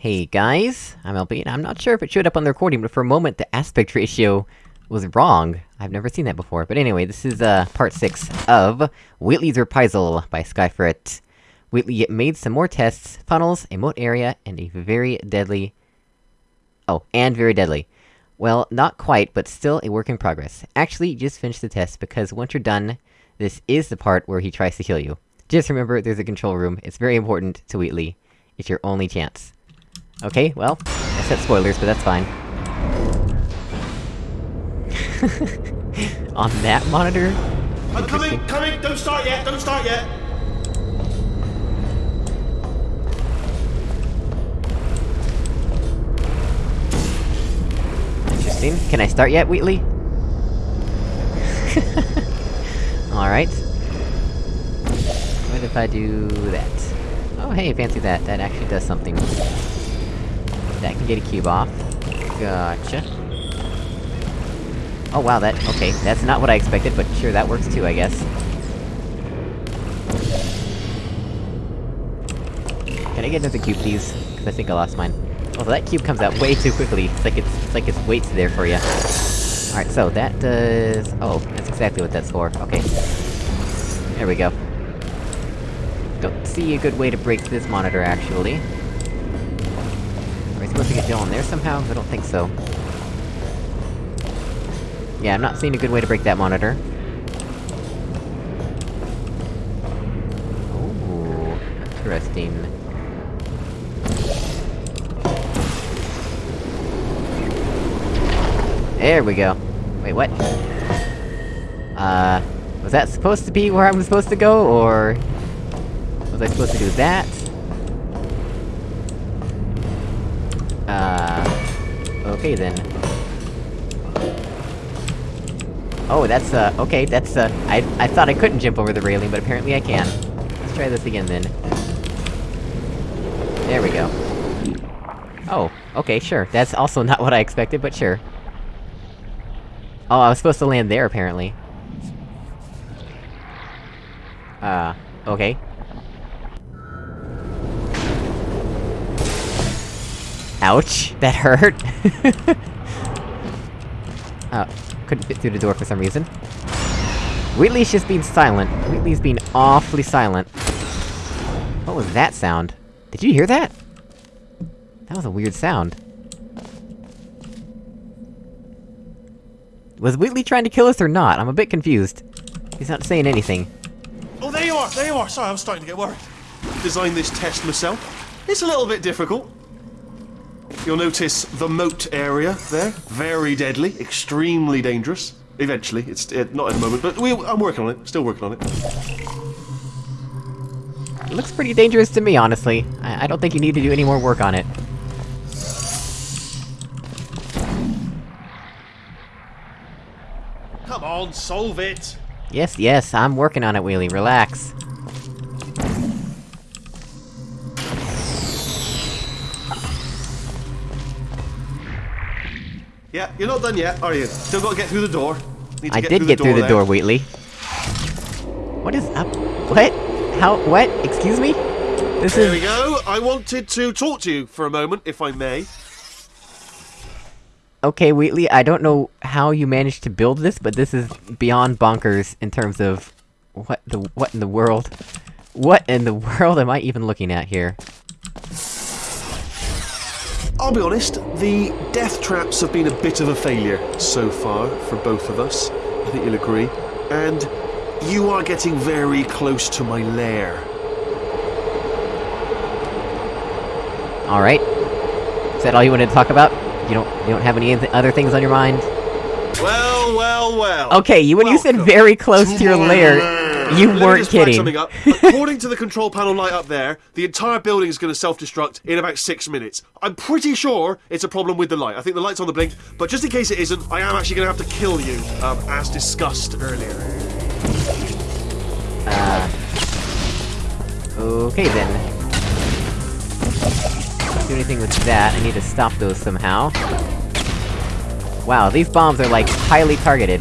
Hey guys, I'm LB, and I'm not sure if it showed up on the recording, but for a moment the aspect ratio was wrong. I've never seen that before. But anyway, this is, uh, part 6 of Wheatley's Reprisal by Skyfrit. Wheatley made some more tests, funnels, a moat area, and a very deadly... Oh, and very deadly. Well, not quite, but still a work in progress. Actually, just finished the test, because once you're done, this is the part where he tries to kill you. Just remember, there's a control room, it's very important to Wheatley. It's your only chance. Okay, well, I said spoilers, but that's fine. On that monitor? I'm coming, coming! Don't start yet, don't start yet! Interesting. Can I start yet, Wheatley? Alright. What if I do that? Oh hey, fancy that, that actually does something. That can get a cube off. Gotcha. Oh wow, that- okay, that's not what I expected, but sure, that works too, I guess. Can I get another cube, please? Cause I think I lost mine. Oh, that cube comes out way too quickly. It's like it's- it's like its weight's there for you. Alright, so that does... Oh, that's exactly what that's for, okay. There we go. Don't see a good way to break this monitor, actually. Supposed to get Jill in there somehow? I don't think so. Yeah, I'm not seeing a good way to break that monitor. Ooh, interesting. There we go. Wait, what? Uh... Was that supposed to be where I'm supposed to go, or... Was I supposed to do that? Okay then. Oh, that's, uh, okay, that's, uh, I- I thought I couldn't jump over the railing, but apparently I can. Let's try this again then. There we go. Oh, okay, sure. That's also not what I expected, but sure. Oh, I was supposed to land there, apparently. Uh, okay. Ouch! That hurt! oh, couldn't fit through the door for some reason. Wheatley's just being silent. Wheatley's being awfully silent. What was that sound? Did you hear that? That was a weird sound. Was Wheatley trying to kill us or not? I'm a bit confused. He's not saying anything. Oh, there you are, there you are! Sorry, I'm starting to get worried. Designed this test myself. It's a little bit difficult. You'll notice the moat area there. Very deadly, extremely dangerous. Eventually, it's uh, not at the moment, but we, I'm working on it. Still working on it. It looks pretty dangerous to me, honestly. I, I don't think you need to do any more work on it. Come on, solve it! Yes, yes, I'm working on it, Wheelie, relax. Yeah, you're not done yet, are you? Still got to get through the door. Need to I did get through the there. door, Wheatley. What is up? What? How- what? Excuse me? This There we go. I wanted to talk to you for a moment, if I may. Okay, Wheatley, I don't know how you managed to build this, but this is beyond bonkers in terms of... What the- what in the world? What in the world am I even looking at here? I'll be honest, the death traps have been a bit of a failure so far for both of us. I think you'll agree. And you are getting very close to my lair. Alright. Is that all you wanted to talk about? You don't- you don't have any other things on your mind? Well, well, well. Okay, you- when you said very close to your my lair, you Let me weren't just flag kidding. Something up. According to the control panel light up there, the entire building is going to self-destruct in about six minutes. I'm pretty sure it's a problem with the light. I think the light's on the blink, but just in case it isn't, I am actually going to have to kill you, um, as discussed earlier. Okay then. Can't do anything with that, I need to stop those somehow. Wow, these bombs are like, highly targeted.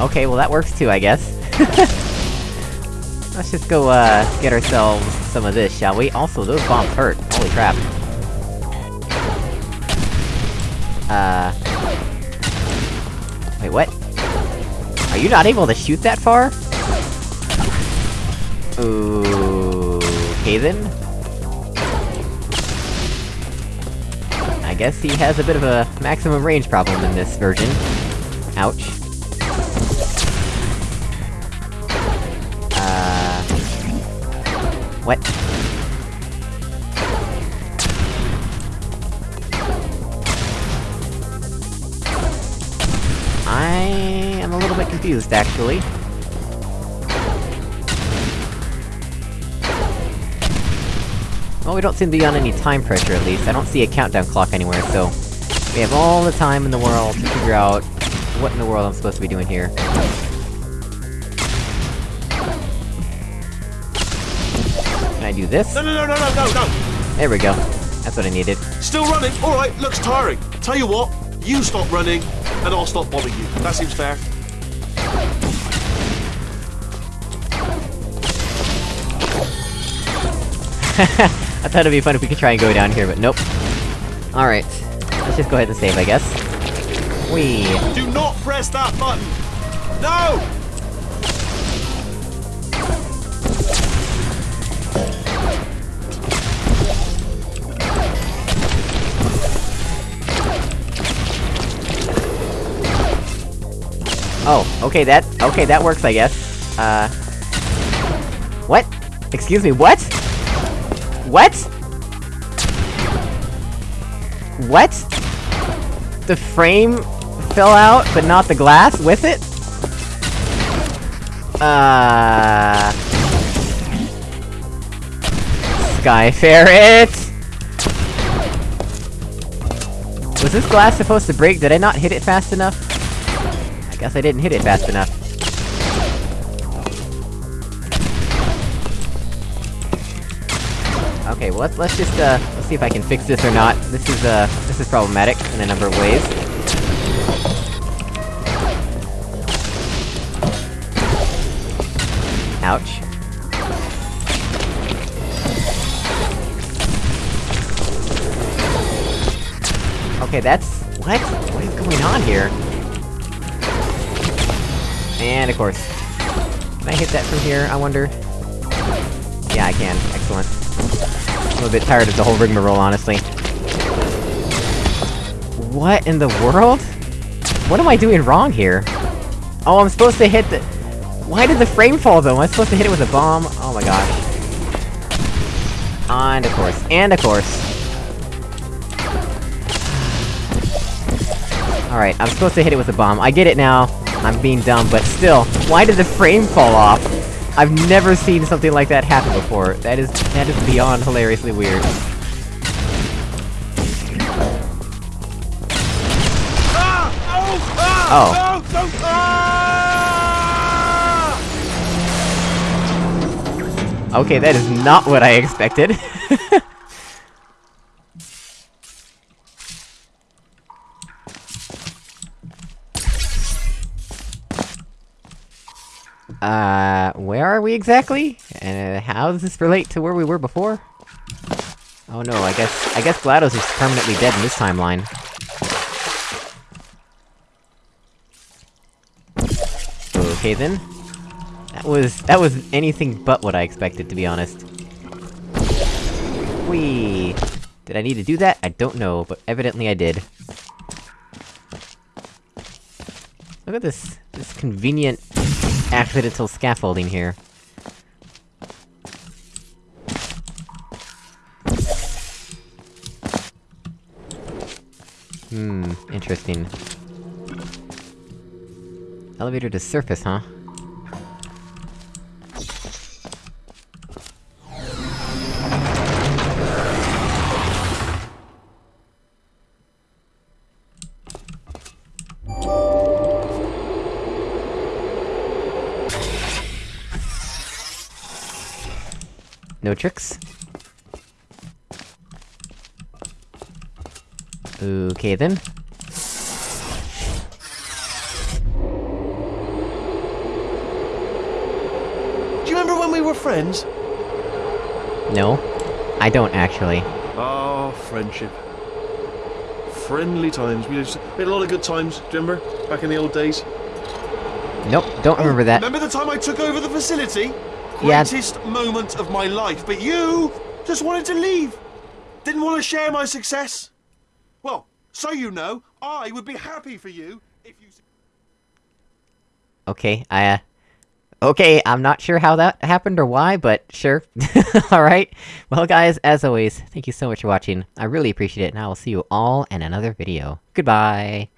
Okay, well that works too, I guess. Let's just go, uh, get ourselves some of this, shall we? Also, those bombs hurt. Holy crap. Uh... Wait, what? Are you not able to shoot that far? Ooh... Okay then? I guess he has a bit of a maximum range problem in this version. Ouch. I am a little bit confused, actually. Well, we don't seem to be on any time pressure, at least. I don't see a countdown clock anywhere, so... We have all the time in the world to figure out what in the world I'm supposed to be doing here. Do this? No, no, no, no, no, no, no! There we go. That's what I needed. Still running? Alright, looks tiring. Tell you what, you stop running, and I'll stop bothering you. That seems fair. I thought it'd be fun if we could try and go down here, but nope. Alright. Let's just go ahead and save, I guess. Whee! Do not press that button! No! Oh, okay, that- okay, that works, I guess. Uh... What? Excuse me, what? What? What? The frame fell out, but not the glass with it? Uh... Sky Ferret! Was this glass supposed to break? Did I not hit it fast enough? Guess I didn't hit it fast enough. Okay, well let's- let's just, uh, let's see if I can fix this or not. This is, uh, this is problematic in a number of ways. Ouch. Okay, that's- what? What is going on here? And of course. Can I hit that from here, I wonder? Yeah, I can. Excellent. I'm a bit tired of the whole rigmarole, honestly. What in the world? What am I doing wrong here? Oh, I'm supposed to hit the- Why did the frame fall, though? Am I supposed to hit it with a bomb? Oh my gosh. And of course. And of course. Alright, I'm supposed to hit it with a bomb. I get it now. I'm being dumb, but still, why did the frame fall off? I've never seen something like that happen before. That is- that is beyond hilariously weird. Oh! Okay, that is not what I expected. Uh, where are we exactly? And uh, how does this relate to where we were before? Oh no, I guess- I guess GLaDOS is permanently dead in this timeline. Okay then. That was- that was anything but what I expected, to be honest. Whee! Did I need to do that? I don't know, but evidently I did. Look at this- this convenient accidental scaffolding here. Hmm, interesting. Elevator to surface, huh? No tricks? Okay then. Do you remember when we were friends? No. I don't, actually. Ah, friendship. Friendly times. We had a lot of good times, do you remember? Back in the old days. Nope, don't remember that. Remember the time I took over the facility? Yeah. Greatest moment of my life, but you just wanted to leave. Didn't want to share my success. Well, so you know, I would be happy for you if you. Okay, I, uh... Okay, I'm not sure how that happened or why, but sure. Alright. Well guys, as always, thank you so much for watching. I really appreciate it, and I will see you all in another video. Goodbye!